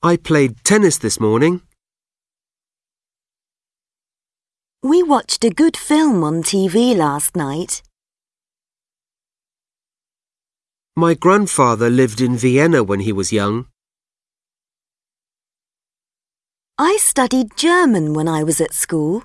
I played tennis this morning. We watched a good film on TV last night. My grandfather lived in Vienna when he was young. I studied German when I was at school.